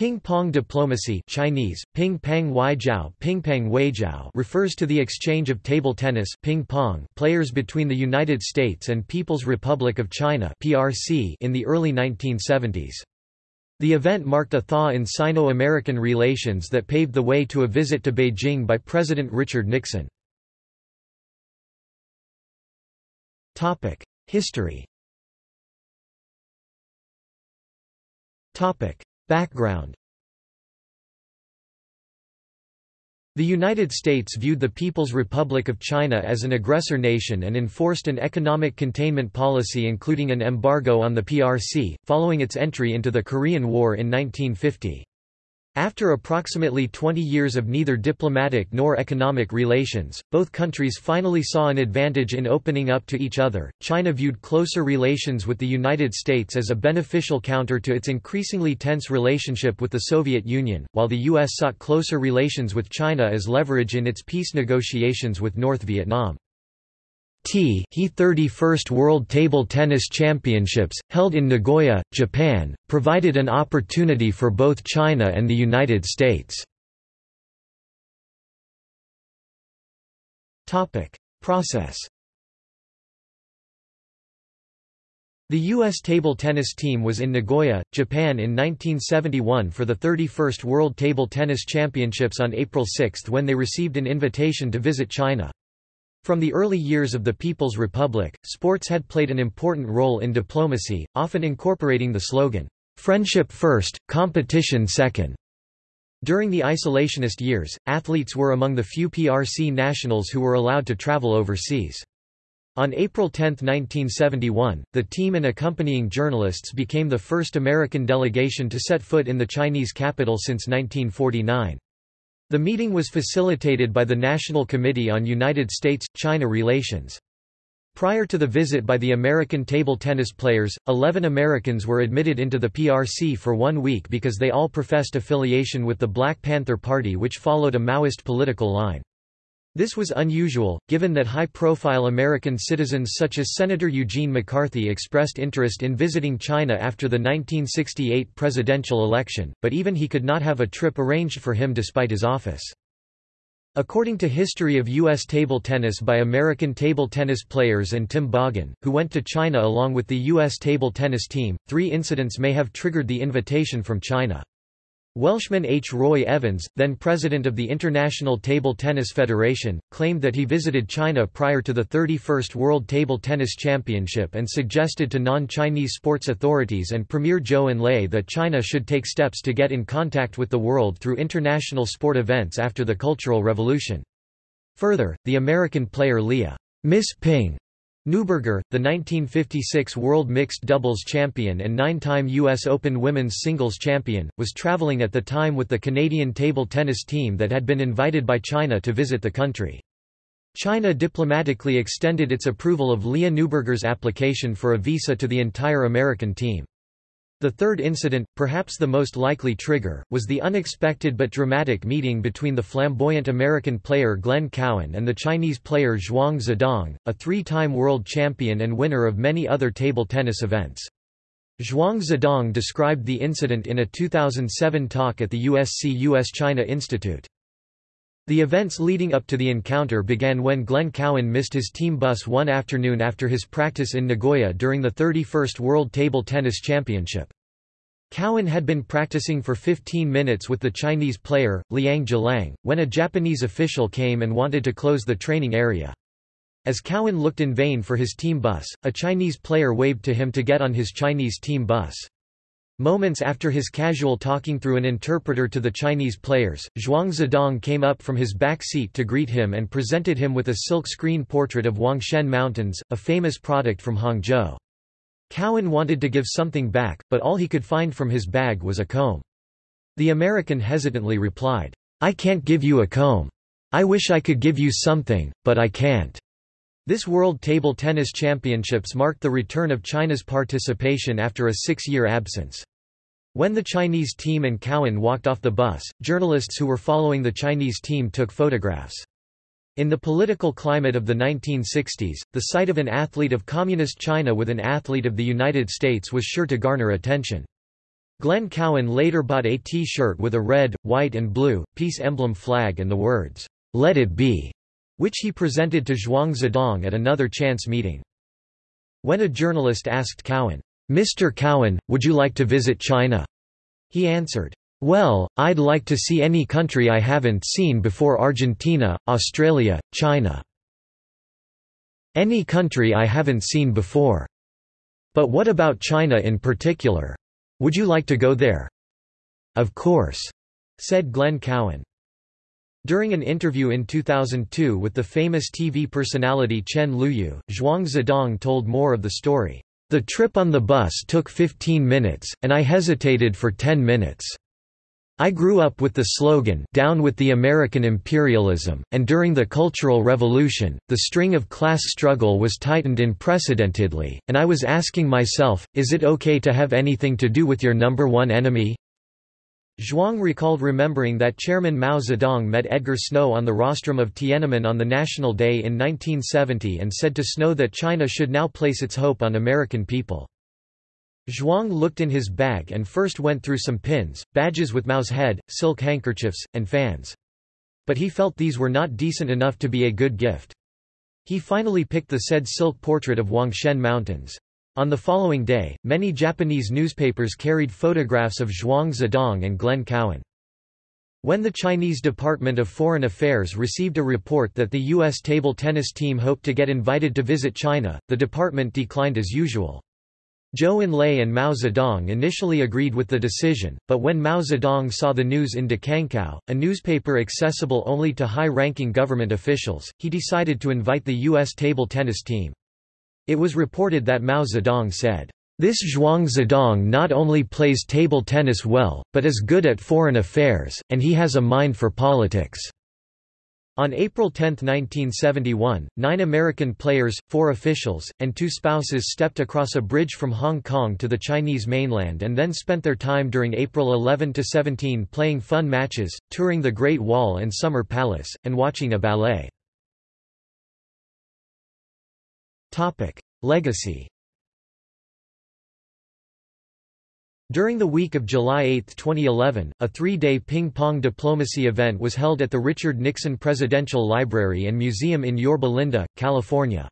Ping-pong diplomacy Chinese, ping pang weijiao, ping pang weijiao refers to the exchange of table tennis ping pong players between the United States and People's Republic of China (PRC) in the early 1970s. The event marked a thaw in Sino-American relations that paved the way to a visit to Beijing by President Richard Nixon. History. Background The United States viewed the People's Republic of China as an aggressor nation and enforced an economic containment policy including an embargo on the PRC, following its entry into the Korean War in 1950. After approximately 20 years of neither diplomatic nor economic relations, both countries finally saw an advantage in opening up to each other. China viewed closer relations with the United States as a beneficial counter to its increasingly tense relationship with the Soviet Union, while the U.S. sought closer relations with China as leverage in its peace negotiations with North Vietnam. He 31st World Table Tennis Championships, held in Nagoya, Japan, provided an opportunity for both China and the United States. Process The U.S. table tennis team was in Nagoya, Japan in 1971 for the 31st World Table Tennis Championships on April 6 when they received an invitation to visit China. From the early years of the People's Republic, sports had played an important role in diplomacy, often incorporating the slogan, "'Friendship first, competition second'. During the isolationist years, athletes were among the few PRC nationals who were allowed to travel overseas. On April 10, 1971, the team and accompanying journalists became the first American delegation to set foot in the Chinese capital since 1949. The meeting was facilitated by the National Committee on United States-China Relations. Prior to the visit by the American table tennis players, 11 Americans were admitted into the PRC for one week because they all professed affiliation with the Black Panther Party which followed a Maoist political line. This was unusual, given that high-profile American citizens such as Senator Eugene McCarthy expressed interest in visiting China after the 1968 presidential election, but even he could not have a trip arranged for him despite his office. According to History of U.S. Table Tennis by American table tennis players and Tim Boggan, who went to China along with the U.S. table tennis team, three incidents may have triggered the invitation from China. Welshman H. Roy Evans, then president of the International Table Tennis Federation, claimed that he visited China prior to the 31st World Table Tennis Championship and suggested to non-Chinese sports authorities and Premier Zhou Enlai that China should take steps to get in contact with the world through international sport events after the Cultural Revolution. Further, the American player Leah Miss Ping Neuberger, the 1956 World Mixed Doubles champion and nine-time U.S. Open women's singles champion, was traveling at the time with the Canadian table tennis team that had been invited by China to visit the country. China diplomatically extended its approval of Leah Neuberger's application for a visa to the entire American team. The third incident, perhaps the most likely trigger, was the unexpected but dramatic meeting between the flamboyant American player Glenn Cowan and the Chinese player Zhuang Zedong, a three-time world champion and winner of many other table tennis events. Zhuang Zedong described the incident in a 2007 talk at the USC US-China Institute. The events leading up to the encounter began when Glenn Cowan missed his team bus one afternoon after his practice in Nagoya during the 31st World Table Tennis Championship. Cowan had been practicing for 15 minutes with the Chinese player, Liang Geliang, when a Japanese official came and wanted to close the training area. As Cowan looked in vain for his team bus, a Chinese player waved to him to get on his Chinese team bus. Moments after his casual talking through an interpreter to the Chinese players, Zhuang Zedong came up from his back seat to greet him and presented him with a silk screen portrait of Huangshan Mountains, a famous product from Hangzhou. Cowan wanted to give something back, but all he could find from his bag was a comb. The American hesitantly replied, I can't give you a comb. I wish I could give you something, but I can't. This World Table Tennis Championships marked the return of China's participation after a six-year absence. When the Chinese team and Cowan walked off the bus, journalists who were following the Chinese team took photographs. In the political climate of the 1960s, the sight of an athlete of Communist China with an athlete of the United States was sure to garner attention. Glenn Cowan later bought a T-shirt with a red, white and blue, peace emblem flag and the words, "'Let it be' which he presented to Zhuang Zedong at another chance meeting. When a journalist asked Cowan, Mr. Cowan, would you like to visit China? He answered, well, I'd like to see any country I haven't seen before Argentina, Australia, China. Any country I haven't seen before. But what about China in particular? Would you like to go there? Of course, said Glenn Cowan. During an interview in 2002 with the famous TV personality Chen Luyu, Zhuang Zedong told more of the story. The trip on the bus took 15 minutes, and I hesitated for 10 minutes. I grew up with the slogan Down with the American imperialism, and during the Cultural Revolution, the string of class struggle was tightened unprecedentedly, and I was asking myself, is it okay to have anything to do with your number one enemy? Zhuang recalled remembering that Chairman Mao Zedong met Edgar Snow on the rostrum of Tiananmen on the National Day in 1970 and said to Snow that China should now place its hope on American people. Zhuang looked in his bag and first went through some pins, badges with Mao's head, silk handkerchiefs, and fans. But he felt these were not decent enough to be a good gift. He finally picked the said silk portrait of Huangshan Mountains. On the following day, many Japanese newspapers carried photographs of Zhuang Zedong and Glenn Cowan. When the Chinese Department of Foreign Affairs received a report that the U.S. table tennis team hoped to get invited to visit China, the department declined as usual. Zhou Enlai and Mao Zedong initially agreed with the decision, but when Mao Zedong saw the news in Dacankao, a newspaper accessible only to high-ranking government officials, he decided to invite the U.S. table tennis team. It was reported that Mao Zedong said, "...this Zhuang Zedong not only plays table tennis well, but is good at foreign affairs, and he has a mind for politics." On April 10, 1971, nine American players, four officials, and two spouses stepped across a bridge from Hong Kong to the Chinese mainland and then spent their time during April 11–17 playing fun matches, touring the Great Wall and Summer Palace, and watching a ballet. Topic: Legacy. During the week of July 8, 2011, a three-day ping-pong diplomacy event was held at the Richard Nixon Presidential Library and Museum in Yorba Linda, California.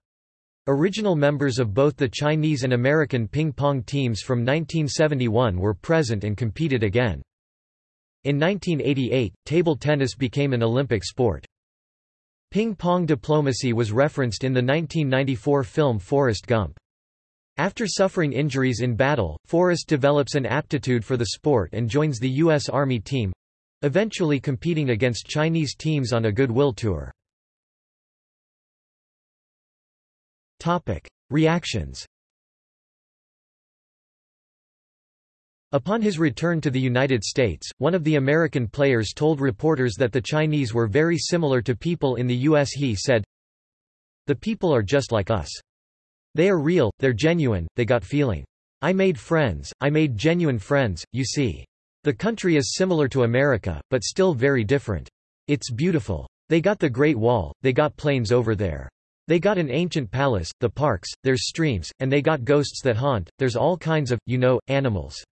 Original members of both the Chinese and American ping-pong teams from 1971 were present and competed again. In 1988, table tennis became an Olympic sport. Ping-pong diplomacy was referenced in the 1994 film Forrest Gump. After suffering injuries in battle, Forrest develops an aptitude for the sport and joins the U.S. Army team—eventually competing against Chinese teams on a goodwill tour. Reactions Upon his return to the United States, one of the American players told reporters that the Chinese were very similar to people in the U.S. He said, The people are just like us. They are real, they're genuine, they got feeling. I made friends, I made genuine friends, you see. The country is similar to America, but still very different. It's beautiful. They got the Great Wall, they got planes over there. They got an ancient palace, the parks, there's streams, and they got ghosts that haunt, there's all kinds of, you know, animals.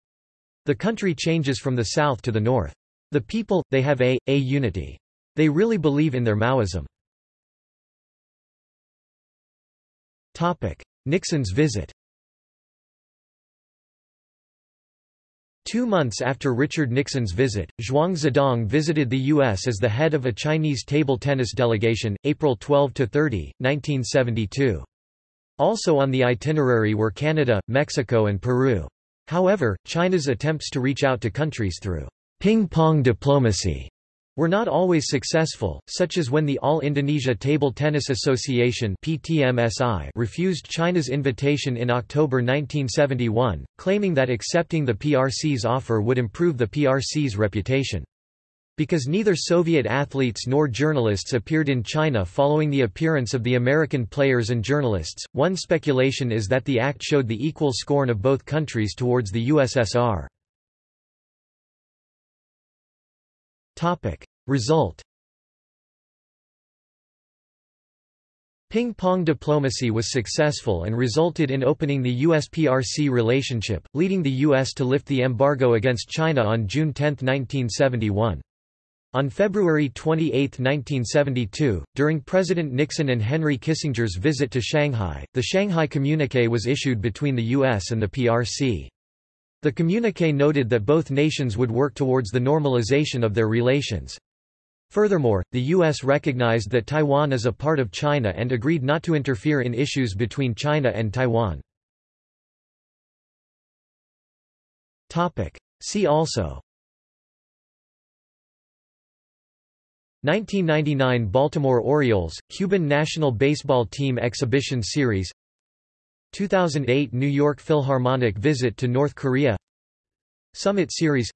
The country changes from the south to the north. The people, they have a, a unity. They really believe in their Maoism. Nixon's visit Two months after Richard Nixon's visit, Zhuang Zedong visited the U.S. as the head of a Chinese table tennis delegation, April 12–30, 1972. Also on the itinerary were Canada, Mexico and Peru. However, China's attempts to reach out to countries through ping-pong diplomacy were not always successful, such as when the All Indonesia Table Tennis Association PTMSI refused China's invitation in October 1971, claiming that accepting the PRC's offer would improve the PRC's reputation. Because neither Soviet athletes nor journalists appeared in China following the appearance of the American players and journalists, one speculation is that the act showed the equal scorn of both countries towards the USSR. Result Ping-pong diplomacy was successful and resulted in opening the US-PRC relationship, leading the U.S. to lift the embargo against China on June 10, 1971. On February 28, 1972, during President Nixon and Henry Kissinger's visit to Shanghai, the Shanghai Communique was issued between the U.S. and the PRC. The communique noted that both nations would work towards the normalization of their relations. Furthermore, the U.S. recognized that Taiwan is a part of China and agreed not to interfere in issues between China and Taiwan. See also 1999 Baltimore Orioles, Cuban national baseball team exhibition series. 2008 New York Philharmonic visit to North Korea. Summit Series.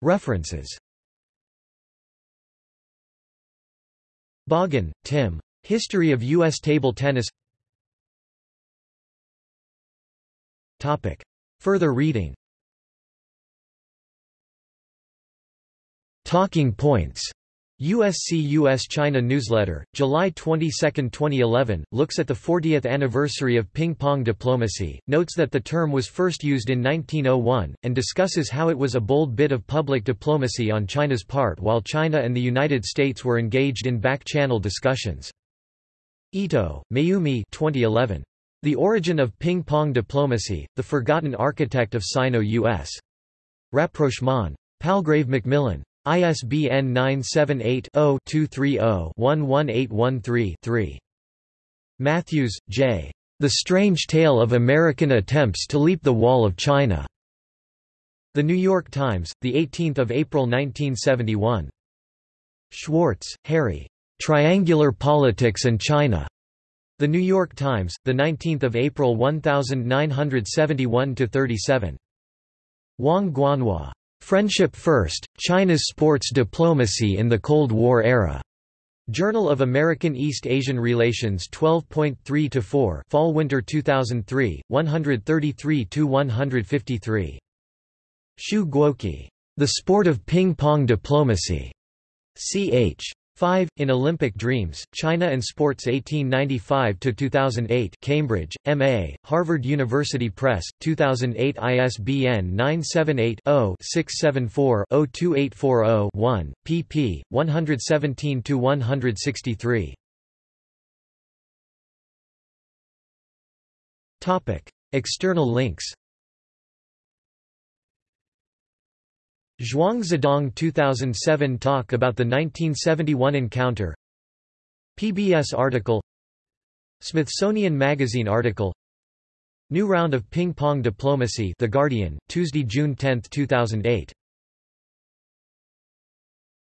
References. Boggan, Tim. History of U.S. Table Tennis. Further reading Talking Points USC-US-China Newsletter, July 22, 2011, looks at the 40th anniversary of ping-pong diplomacy, notes that the term was first used in 1901, and discusses how it was a bold bit of public diplomacy on China's part while China and the United States were engaged in back-channel discussions. Ito, Mayumi 2011. The Origin of Ping-Pong Diplomacy, The Forgotten Architect of Sino-US. Rapprochement. Palgrave Macmillan. ISBN 978-0-230-11813-3. Matthews, J. The Strange Tale of American Attempts to Leap the Wall of China. The New York Times, 18 April 1971. Schwartz, Harry. Triangular Politics and China. The New York Times, 19 April 1971-37. Wang Guanhua. Friendship First, China's Sports Diplomacy in the Cold War Era. Journal of American East Asian Relations 12.3-4 Fall-Winter 2003, 133-153. Xu Guoqi. The Sport of Ping-Pong Diplomacy. Ch. 5. In Olympic Dreams, China and Sports 1895–2008 Cambridge, M.A., Harvard University Press, 2008 ISBN 978-0-674-02840-1, pp. 117–163. External links Zhuang Zedong 2007 talk about the 1971 encounter. PBS article. Smithsonian Magazine article. New round of ping-pong diplomacy The Guardian, Tuesday, June 10, 2008